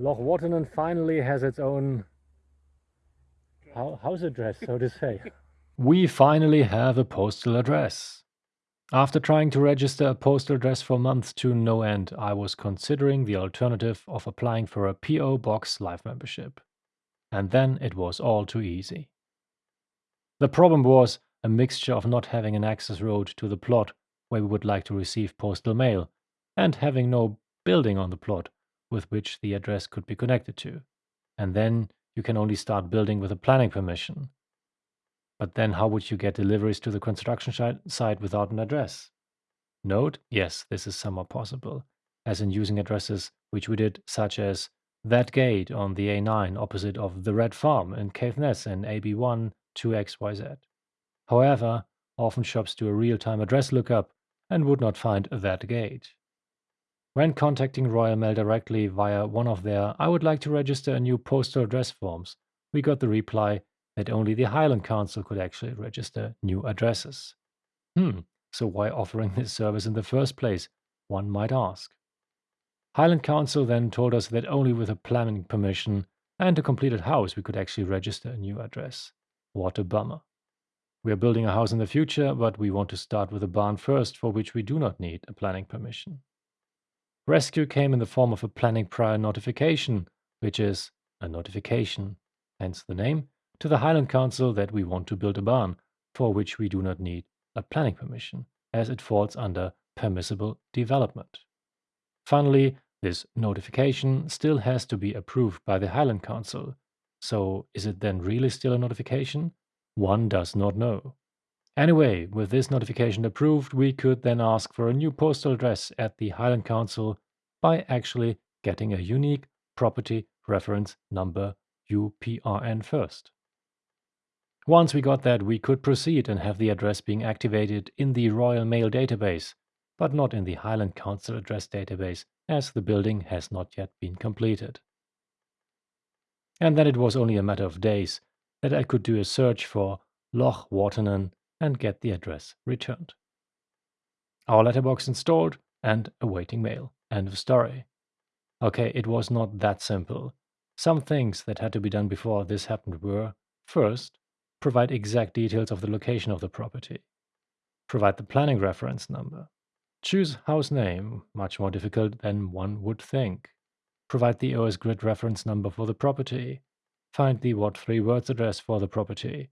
Loch Waternon finally has its own house address, so to say. we finally have a postal address. After trying to register a postal address for months to no end, I was considering the alternative of applying for a P.O. Box Live membership. And then it was all too easy. The problem was a mixture of not having an access road to the plot where we would like to receive postal mail, and having no building on the plot with which the address could be connected to. And then you can only start building with a planning permission. But then how would you get deliveries to the construction site without an address? Note, yes, this is somewhat possible, as in using addresses which we did, such as that gate on the A9 opposite of the Red Farm in Caithness in AB1 2XYZ. However, often shops do a real-time address lookup and would not find that gate. When contacting Royal Mail directly via one of their I would like to register a new postal address forms, we got the reply that only the Highland Council could actually register new addresses. Hmm, so why offering this service in the first place, one might ask. Highland Council then told us that only with a planning permission and a completed house we could actually register a new address. What a bummer. We are building a house in the future, but we want to start with a barn first, for which we do not need a planning permission. Rescue came in the form of a planning prior notification, which is a notification, hence the name, to the Highland Council that we want to build a barn, for which we do not need a planning permission, as it falls under permissible development. Finally, this notification still has to be approved by the Highland Council. So is it then really still a notification? One does not know. Anyway, with this notification approved, we could then ask for a new postal address at the Highland Council by actually getting a unique property reference number UPRN first. Once we got that, we could proceed and have the address being activated in the Royal Mail database, but not in the Highland Council address database, as the building has not yet been completed. And then it was only a matter of days that I could do a search for Loch Waternon and get the address returned. Our letterbox installed and awaiting mail. End of story. Okay, it was not that simple. Some things that had to be done before this happened were first, provide exact details of the location of the property, provide the planning reference number, choose house name, much more difficult than one would think, provide the OS grid reference number for the property, find the what three words address for the property,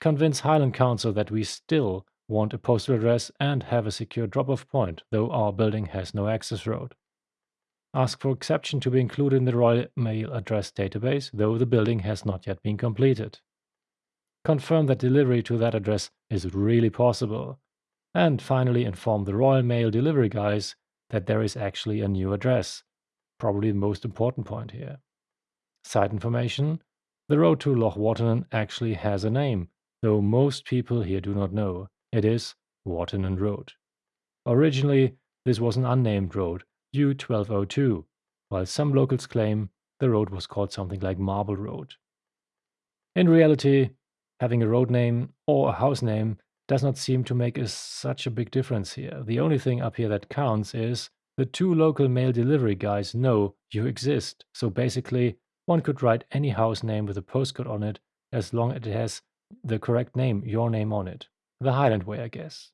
convince Highland Council that we still want a postal address and have a secure drop-off point, though our building has no access road. Ask for exception to be included in the Royal Mail address database, though the building has not yet been completed. Confirm that delivery to that address is really possible. And finally inform the Royal Mail delivery guys that there is actually a new address. Probably the most important point here. Side information, the road to Loch Waternon actually has a name, though most people here do not know. It is Waternon Road. Originally, this was an unnamed road, U1202, while some locals claim the road was called something like Marble Road. In reality, having a road name or a house name does not seem to make a, such a big difference here. The only thing up here that counts is the two local mail delivery guys know you exist. So basically, one could write any house name with a postcode on it as long as it has the correct name, your name on it. The Highland way, I guess.